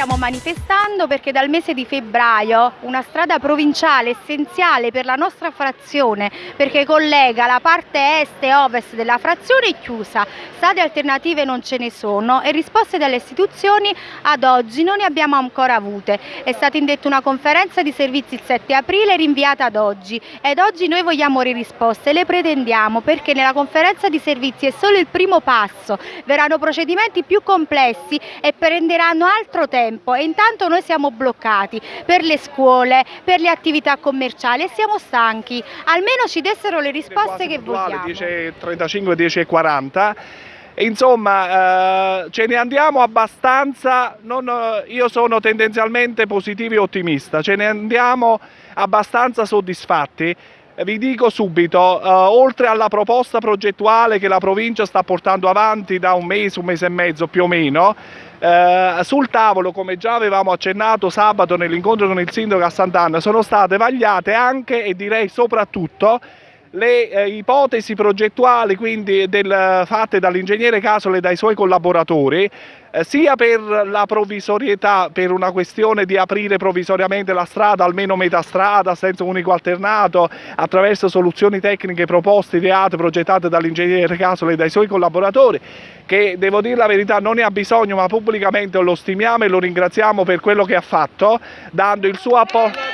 stiamo manifestando perché dal mese di febbraio una strada provinciale essenziale per la nostra frazione perché collega la parte est e ovest della frazione è chiusa, strade alternative non ce ne sono e risposte dalle istituzioni ad oggi non ne abbiamo ancora avute. È stata indetta una conferenza di servizi il 7 aprile rinviata ad oggi ed oggi noi vogliamo le risposte, le pretendiamo perché nella conferenza di servizi è solo il primo passo, verranno procedimenti più complessi e prenderanno altro tempo e intanto noi siamo bloccati per le scuole, per le attività commerciali e siamo stanchi. Almeno ci dessero le risposte che vogliamo. 10.35, 10.40 insomma eh, ce ne andiamo abbastanza, non, io sono tendenzialmente positivo e ottimista, ce ne andiamo abbastanza soddisfatti vi dico subito, eh, oltre alla proposta progettuale che la provincia sta portando avanti da un mese, un mese e mezzo più o meno, eh, sul tavolo, come già avevamo accennato sabato nell'incontro con il sindaco a Sant'Anna, sono state vagliate anche e direi soprattutto le eh, ipotesi progettuali quindi del, fatte dall'ingegnere Casole e dai suoi collaboratori eh, sia per la provvisorietà, per una questione di aprire provvisoriamente la strada, almeno metà strada, senza unico alternato, attraverso soluzioni tecniche proposte, ideate, progettate dall'ingegnere Casole e dai suoi collaboratori, che devo dire la verità non ne ha bisogno, ma pubblicamente lo stimiamo e lo ringraziamo per quello che ha fatto, dando il suo apporto.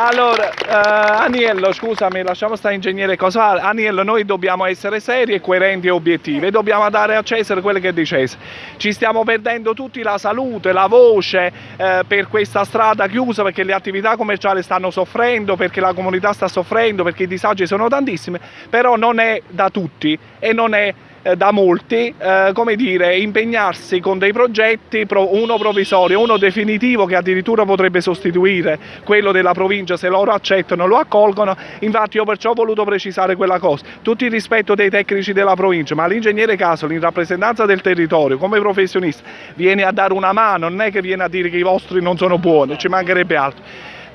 Allora, uh, Aniello, scusami, lasciamo stare ingegnere cosa. Aniello, noi dobbiamo essere seri e coerenti e obiettivi, dobbiamo dare a Cesare quello che è di Cesare. Ci stiamo perdendo tutti la salute, la voce eh, per questa strada chiusa perché le attività commerciali stanno soffrendo, perché la comunità sta soffrendo, perché i disagi sono tantissimi, però non è da tutti e non è eh, da molti, eh, come dire, impegnarsi con dei progetti, uno provvisorio, uno definitivo che addirittura potrebbe sostituire quello della provincia se loro accettano, lo accolgono, infatti io perciò ho voluto precisare quella cosa, tutto il rispetto dei tecnici della provincia, ma l'ingegnere Casoli in rappresentanza del territorio, come professionista, viene a dare una mano, non è che viene a dire che i vostri non sono buoni, ci mancherebbe altro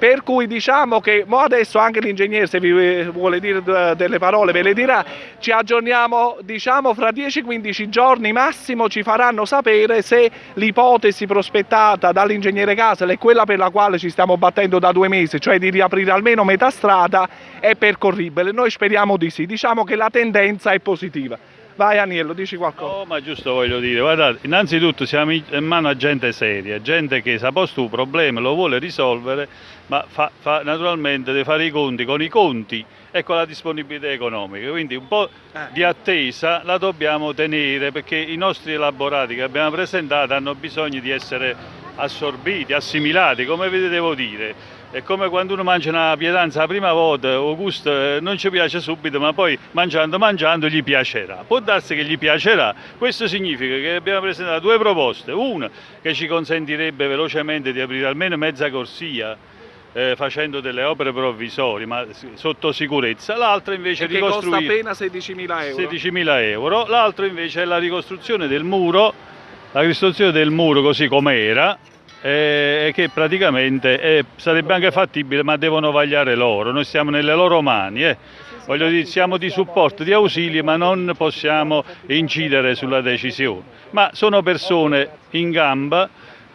per cui diciamo che adesso anche l'ingegnere se vi vuole dire delle parole ve le dirà, ci aggiorniamo diciamo fra 10-15 giorni massimo ci faranno sapere se l'ipotesi prospettata dall'ingegnere Casel è quella per la quale ci stiamo battendo da due mesi, cioè di riaprire almeno metà strada è percorribile, noi speriamo di sì, diciamo che la tendenza è positiva. Vai Aniello, dici qualcosa. No, ma giusto voglio dire, guardate, innanzitutto siamo in mano a gente seria, gente che se ha posto un problema lo vuole risolvere, ma fa, fa, naturalmente deve fare i conti con i conti e con la disponibilità economica, quindi un po' eh. di attesa la dobbiamo tenere perché i nostri elaborati che abbiamo presentato hanno bisogno di essere assorbiti, assimilati, come vi devo dire è come quando uno mangia una pietanza la prima volta, o gusto eh, non ci piace subito, ma poi mangiando mangiando gli piacerà. Può darsi che gli piacerà, questo significa che abbiamo presentato due proposte, una che ci consentirebbe velocemente di aprire almeno mezza corsia, eh, facendo delle opere provvisorie ma sotto sicurezza, l'altra invece è ricostruire costa appena 16.000 euro. 16.000 euro, l'altro invece è la ricostruzione del muro, la ricostruzione del muro così com'era, e che praticamente è, sarebbe anche fattibile ma devono vagliare loro, noi siamo nelle loro mani, eh. voglio dire siamo di supporto, di ausilio ma non possiamo incidere sulla decisione, ma sono persone in gamba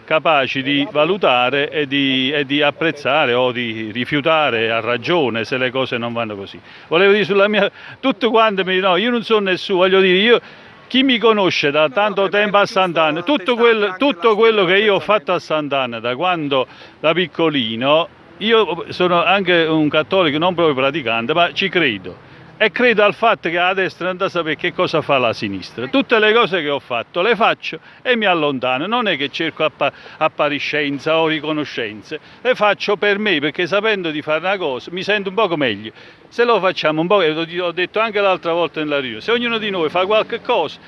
capaci di valutare e di, e di, apprezzare o di rifiutare a ragione se le cose non vanno così. Volevo dire sulla mia, tutto quanto mi no, io non sono nessuno, voglio dire, io chi mi conosce da tanto tempo a Sant'Anna, tutto, quel, tutto quello che io ho fatto a Sant'Anna da quando da piccolino, io sono anche un cattolico non proprio praticante, ma ci credo e credo al fatto che la destra non da sapere che cosa fa la sinistra. Tutte le cose che ho fatto le faccio e mi allontano, non è che cerco app appariscenza o riconoscenze, le faccio per me perché sapendo di fare una cosa mi sento un poco meglio. Se lo facciamo un po', ho detto anche l'altra volta nella riunione, se ognuno di noi fa qualche cosa,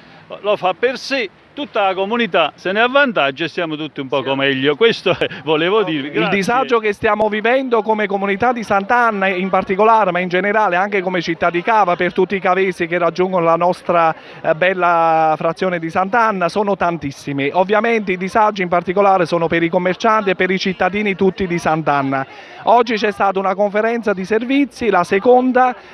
lo fa per sé tutta la comunità se ne avvantaggia e stiamo tutti un poco meglio. Questo volevo dire. Il disagio che stiamo vivendo come comunità di Sant'Anna in particolare, ma in generale anche come città di Cava per tutti i cavesi che raggiungono la nostra eh, bella frazione di Sant'Anna sono tantissimi. Ovviamente i disagi in particolare sono per i commercianti e per i cittadini tutti di Sant'Anna. Oggi c'è stata una conferenza di servizi, la seconda,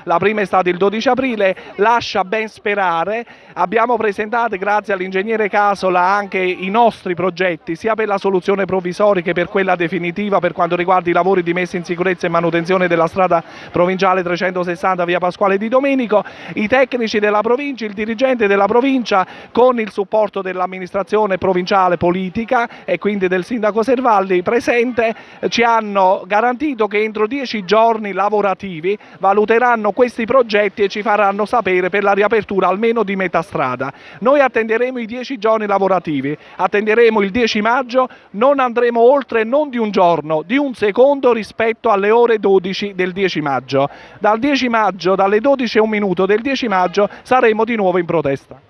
la prima è stata il 12 aprile, lascia ben sperare. Abbiamo presentato grazie all'ingegnere tenere caso là anche i nostri progetti, sia per la soluzione provvisoria che per quella definitiva per quanto riguarda i lavori di messa in sicurezza e manutenzione della strada provinciale 360 via Pasquale di Domenico, i tecnici della provincia, il dirigente della provincia con il supporto dell'amministrazione provinciale politica e quindi del sindaco Servalli presente ci hanno garantito che entro dieci giorni lavorativi valuteranno questi progetti e ci faranno sapere per la riapertura almeno di metà strada. Noi attenderemo i dieci giorni lavorativi, attenderemo il 10 maggio, non andremo oltre non di un giorno, di un secondo rispetto alle ore 12 del 10 maggio. Dal 10 maggio, dalle 12 e un minuto del 10 maggio saremo di nuovo in protesta.